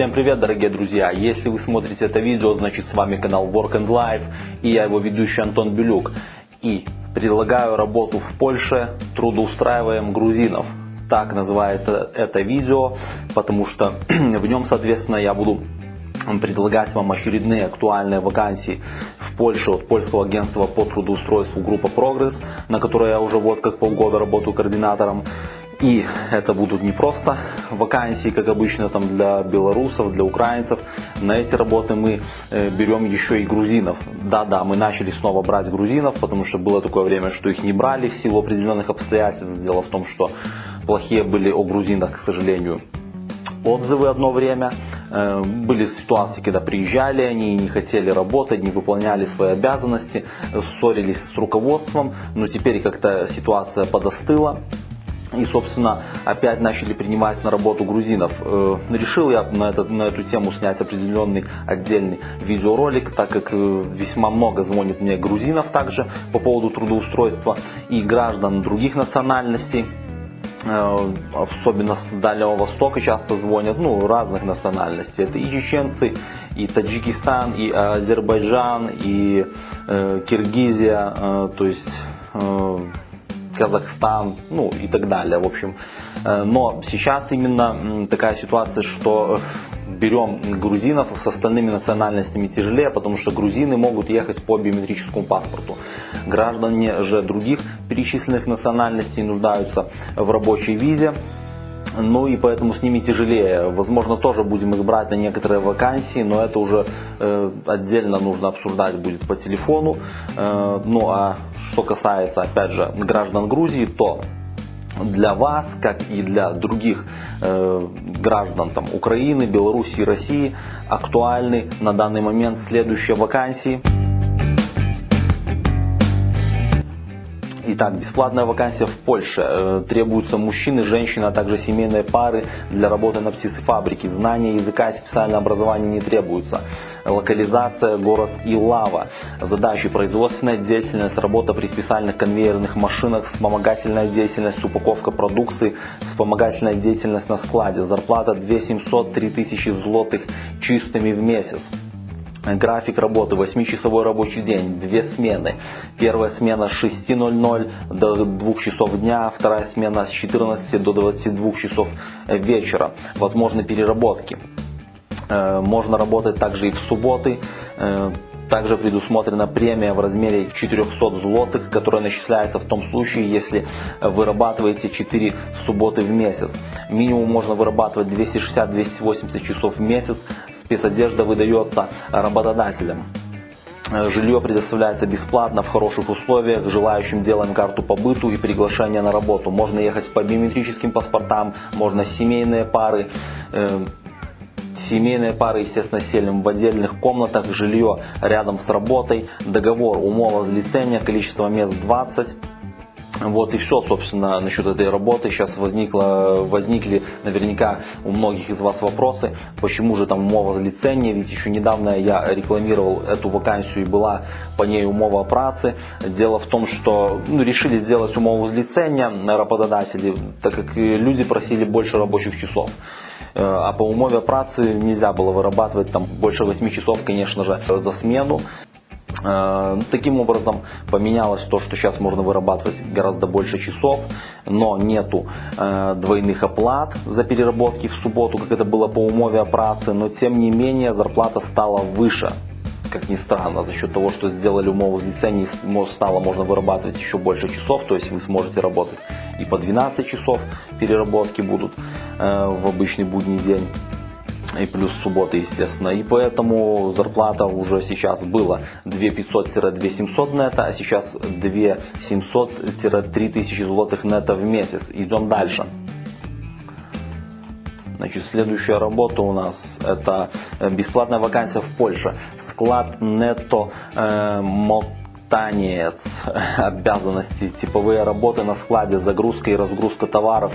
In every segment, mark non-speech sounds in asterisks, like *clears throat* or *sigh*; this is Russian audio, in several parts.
Всем привет, дорогие друзья! Если вы смотрите это видео, значит с вами канал Work and Life и я его ведущий Антон Белюк. И предлагаю работу в Польше, трудоустраиваем грузинов. Так называется это видео, потому что *clears throat* в нем, соответственно, я буду предлагать вам очередные актуальные вакансии в Польше от польского агентства по трудоустройству группа Прогресс, на которой я уже вот как полгода работаю координатором. И это будут не просто вакансии, как обычно там для белорусов, для украинцев. На эти работы мы э, берем еще и грузинов. Да-да, мы начали снова брать грузинов, потому что было такое время, что их не брали в силу определенных обстоятельств. Дело в том, что плохие были о грузинах, к сожалению, отзывы одно время. Э, были ситуации, когда приезжали они, не хотели работать, не выполняли свои обязанности, ссорились с руководством, но теперь как-то ситуация подостыла. И, собственно, опять начали принимать на работу грузинов. Э, решил я на, это, на эту тему снять определенный отдельный видеоролик, так как э, весьма много звонит мне грузинов также по поводу трудоустройства и граждан других национальностей. Э, особенно с Дальнего Востока часто звонят, ну, разных национальностей. Это и чеченцы, и Таджикистан, и Азербайджан, и э, Киргизия, э, то есть э, Казахстан, ну и так далее. В общем, э, но сейчас именно такая ситуация, что берем грузинов с остальными национальностями тяжелее, потому что грузины могут ехать по биометрическому паспорту. Граждане же других перечисленных национальностей нуждаются в рабочей визе. Ну и поэтому с ними тяжелее. Возможно, тоже будем их брать на некоторые вакансии, но это уже э, отдельно нужно обсуждать будет по телефону. Э, ну а что касается, опять же, граждан Грузии, то для вас, как и для других э, граждан там, Украины, Белоруссии, России актуальны на данный момент следующие вакансии. Итак, бесплатная вакансия в Польше. Э, требуются мужчины, женщины, а также семейные пары для работы на птицефабрике. Знания языка и специальное образование не требуются. Локализация, город Илава. Задачи производственная деятельность, работа при специальных конвейерных машинах, вспомогательная деятельность, упаковка продукции, вспомогательная деятельность на складе. Зарплата 2700-3000 злотых чистыми в месяц. График работы 8-часовой рабочий день, две смены. Первая смена с 6.00 до 2 часов дня, вторая смена с 14 до 22 часов вечера. Возможны переработки. Э, можно работать также и в субботы. Э, также предусмотрена премия в размере 400 злотых, которая начисляется в том случае, если вырабатываете 4 субботы в месяц. Минимум можно вырабатывать 260-280 часов в месяц спецодежда выдается работодателям. Жилье предоставляется бесплатно в хороших условиях, желающим делаем карту по быту и приглашение на работу. Можно ехать по биометрическим паспортам, можно семейные пары. Э, семейные пары, естественно, селим в отдельных комнатах, жилье рядом с работой, договор умова злицения, количество мест 20. Вот и все, собственно, насчет этой работы. Сейчас возникло, возникли наверняка у многих из вас вопросы, почему же там умова лицензии, ведь еще недавно я рекламировал эту вакансию и была по ней умова працы. Дело в том, что ну, решили сделать умову лицензия работодатели, так как люди просили больше рабочих часов э, а по умове працы нельзя было вырабатывать там больше 8 часов, конечно же, за смену. Э, таким образом поменялось то, что сейчас можно вырабатывать гораздо больше часов, но нету э, двойных оплат за переработки в субботу, как это было по умове о но тем не менее зарплата стала выше. Как ни странно, за счет того, что сделали умову с стало можно вырабатывать еще больше часов, то есть вы сможете работать и по 12 часов переработки будут э, в обычный будний день и плюс субботы, естественно. И поэтому зарплата уже сейчас была 2500-2700 нета, а сейчас 2700-3000 злотых нета в месяц. Идем дальше. Значит, следующая работа у нас это э, бесплатная вакансия в Польше. Склад нетто э, мотанец. *laughs* Обязанности, типовые работы на складе, загрузка и разгрузка товаров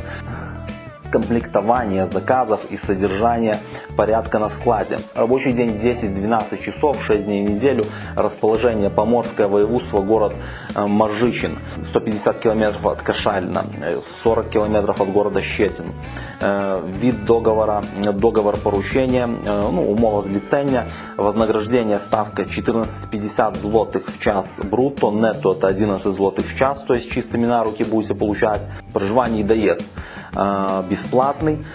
комплектования заказов и содержания порядка на складе. Рабочий день 10-12 часов, 6 дней в неделю. Расположение Поморское воеводство, город э, Моржичин, 150 километров от Кашалина, 40 километров от города Щесин. Э, вид договора, договор поручения, э, ну, умова злицения, вознаграждение ставка 14,50 злотых в час брутто, нетто это 11 злотых в час, то есть чистыми на руки будете получать. Проживание и доезд бесплатный,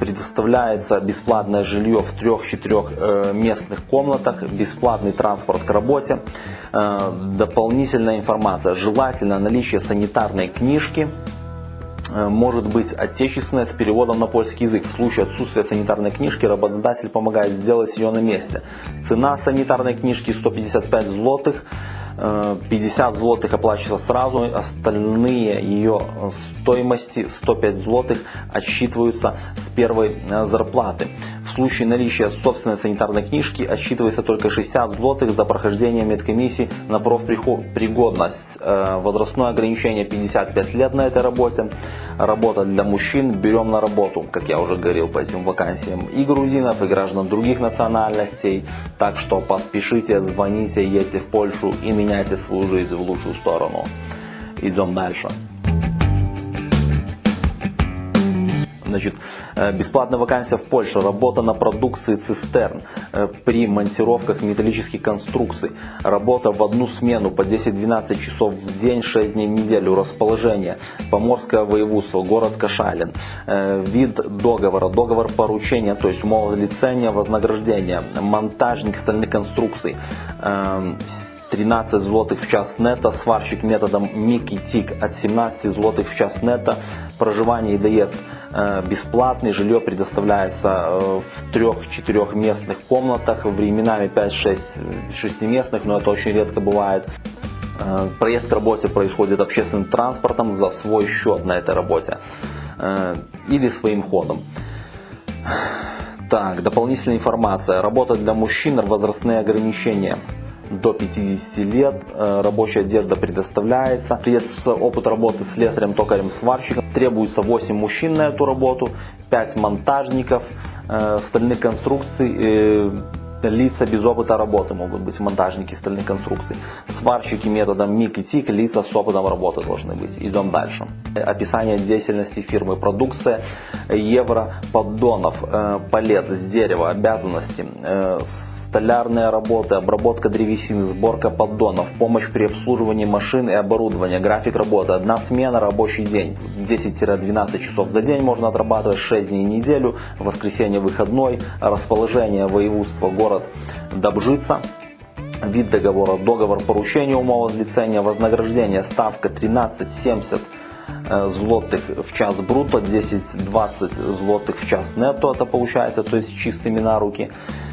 предоставляется бесплатное жилье в трех-четырех местных комнатах, бесплатный транспорт к работе, дополнительная информация, желательно наличие санитарной книжки, Э, может быть отечественная с переводом на польский язык. В случае отсутствия санитарной книжки работодатель помогает сделать ее на месте. Цена санитарной книжки 155 злотых. 50 э, злотых оплачивается сразу, остальные ее стоимости 105 злотых отсчитываются с первой э, зарплаты. В случае наличия собственной санитарной книжки отсчитывается только 60 злотых за прохождение медкомиссии на профпригодность. Э, возрастное ограничение 55 лет на этой работе. Работа для мужчин. Берем на работу, как я уже говорил по этим вакансиям, и грузинов, и граждан других национальностей. Так что поспешите, звоните, едьте в Польшу и меняйте свою жизнь в лучшую сторону. Идем дальше. Значит, э, бесплатная вакансия в Польше, работа на продукции цистерн э, при монтировках металлических конструкций, работа в одну смену по 10-12 часов в день, 6 дней в неделю, расположение, Поморское воеводство, город Кашалин, э, вид договора, договор поручения, то есть умова лицения, вознаграждение, монтажник стальных конструкций, 13 злотых в час нета, сварщик методом мик и тик от 17 злотых в час нета, проживание и доезд э, бесплатный, жилье предоставляется э, в трех-четырех местных комнатах, временами 5-6 шестиместных, но это очень редко бывает. Э, проезд к работе происходит общественным транспортом за свой счет на этой работе или своим ходом. Так, дополнительная информация. Работа для мужчин, возрастные ограничения до 50 лет. Э, рабочая одежда предоставляется. Есть опыт работы с слесарем, токарем, сварщиком. Требуется 8 мужчин на эту работу, 5 монтажников, э, стальных конструкций, э, лица без опыта работы могут быть монтажники стальных конструкций. Сварщики методом МИК и ТИК, лица с опытом работы должны быть. Идем дальше. Описание деятельности фирмы. Продукция евро поддонов, палет с дерева, обязанности, столярные работы, обработка древесины, сборка поддонов, помощь при обслуживании машин и оборудования, график работы, одна смена, рабочий день, 10-12 часов за день можно отрабатывать, 6 дней в неделю, воскресенье выходной, расположение воеводства, город Добжица, вид договора, договор поручения умова злицения, вознаграждение, ставка 13,70 э, злотых в час брутто, 10-20 злотых в час нетто, это получается, то есть чистыми на руки.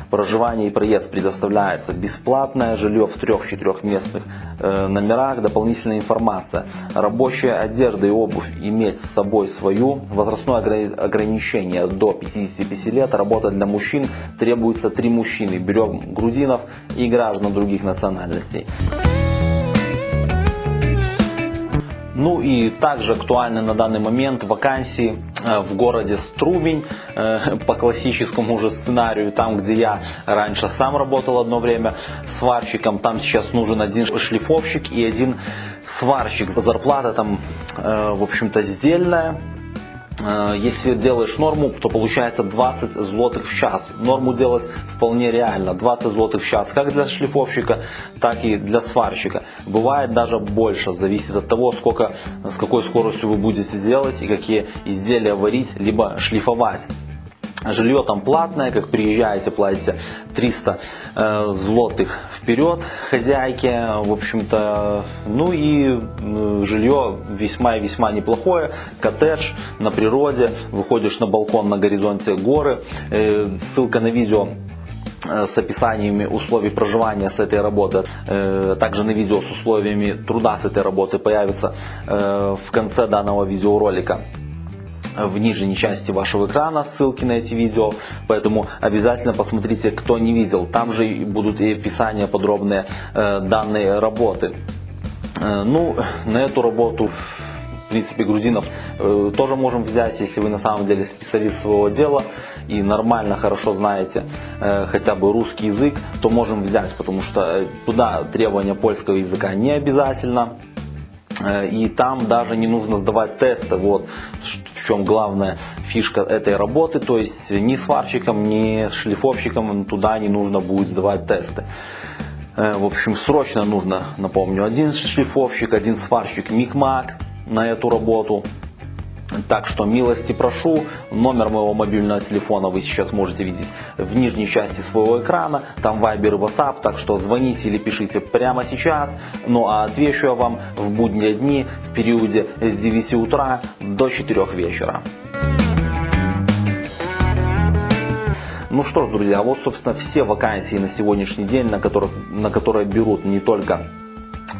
Проживание и проезд предоставляется бесплатное, жилье в трех-четырех местных э, номерах, дополнительная информация. Рабочая одежда и обувь иметь с собой свою. Возрастное ограничение до 55 лет. Работа для мужчин требуется три мужчины. Берем грузинов и граждан других национальностей. Ну и также актуальны на данный момент вакансии э, в городе Струмень э, *laughs* по классическому уже сценарию, там где я раньше сам работал одно время сварщиком, там сейчас нужен один шлифовщик и один сварщик. Зарплата там, э, в общем-то, сдельная, если делаешь норму, то получается 20 злотых в час. Норму делать вполне реально. 20 злотых в час как для шлифовщика, так и для сварщика. Бывает даже больше, зависит от того, сколько, с какой скоростью вы будете делать и какие изделия варить, либо шлифовать. Жилье там платное, как приезжаете, платите 300 э, злотых вперед хозяйке, в общем-то, ну и э, жилье весьма и весьма неплохое, коттедж на природе, выходишь на балкон, на горизонте горы, э, ссылка на видео э, с описаниями условий проживания с этой работы, э, также на видео с условиями труда с этой работы появится э, в конце данного видеоролика в нижней части вашего экрана ссылки на эти видео, поэтому обязательно посмотрите, кто не видел. Там же будут и описания подробные э, данной работы. Э, ну, на эту работу принципе, грузинов э, тоже можем взять, если вы на самом деле специалист своего дела и нормально, хорошо знаете э, хотя бы русский язык, то можем взять, потому что туда требования польского языка не обязательно. Э, и там даже не нужно сдавать тесты. Вот чем главная фишка этой работы. То есть ни сварщикам, ни шлифовщикам туда не нужно будет сдавать тесты. Э, в общем, срочно нужно, напомню, один шлифовщик, один сварщик Микмак на эту работу. Так что милости прошу, номер моего мобильного телефона вы сейчас можете видеть в нижней части своего экрана, там Viber и WhatsApp, так что звоните или пишите прямо сейчас. Ну а отвечу я вам в будние дни в периоде с 9 утра до 4 вечера. Ну что ж, друзья, вот собственно все вакансии на сегодняшний день, на, которых, на которые берут не только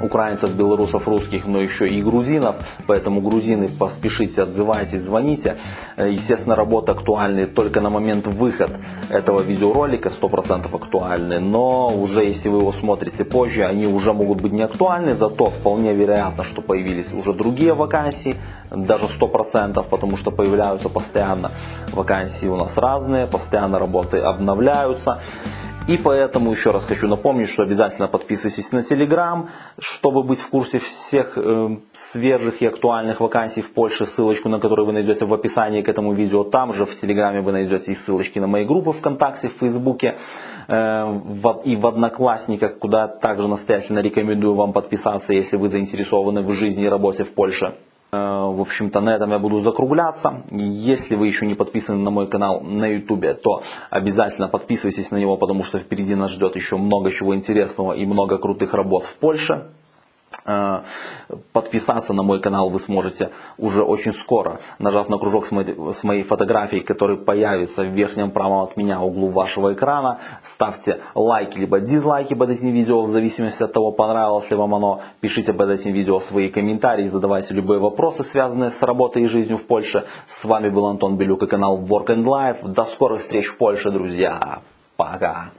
украинцев, белорусов, русских, но еще и грузинов. Поэтому грузины поспешите, отзывайтесь, звоните. Э, естественно, работа актуальна только на момент выхода этого видеоролика, 100% актуальны. Но уже если вы его смотрите позже, они уже могут быть не актуальны. Зато вполне вероятно, что появились уже другие вакансии, даже 100%, потому что появляются постоянно вакансии у нас разные, постоянно работы обновляются. И поэтому еще раз хочу напомнить, что обязательно подписывайтесь на Telegram, чтобы быть в курсе всех э, свежих и актуальных вакансий в Польше, ссылочку на которую вы найдете в описании к этому видео. Там же в Телеграме вы найдете и ссылочки на мои группы ВКонтакте, в Фейсбуке э, и в Одноклассниках, куда также настоятельно рекомендую вам подписаться, если вы заинтересованы в жизни и работе в Польше. Э, в общем-то, на этом я буду закругляться. Если вы еще не подписаны на мой канал на YouTube, то обязательно подписывайтесь на него, потому что впереди нас ждет еще много чего интересного и много крутых работ в Польше. Э, подписаться на мой канал вы сможете уже очень скоро, нажав на кружок с моей фотографией, который появится в верхнем правом от меня углу вашего экрана. Ставьте лайки либо дизлайки под этим видео, в зависимости от того, понравилось ли вам оно. Пишите под этим видео свои комментарии, задавайте любые вопросы, связанные с работой и жизнью в Польше. С вами был Антон Белюк и канал Work and Life. До скорых встреч в Польше, друзья. Пока.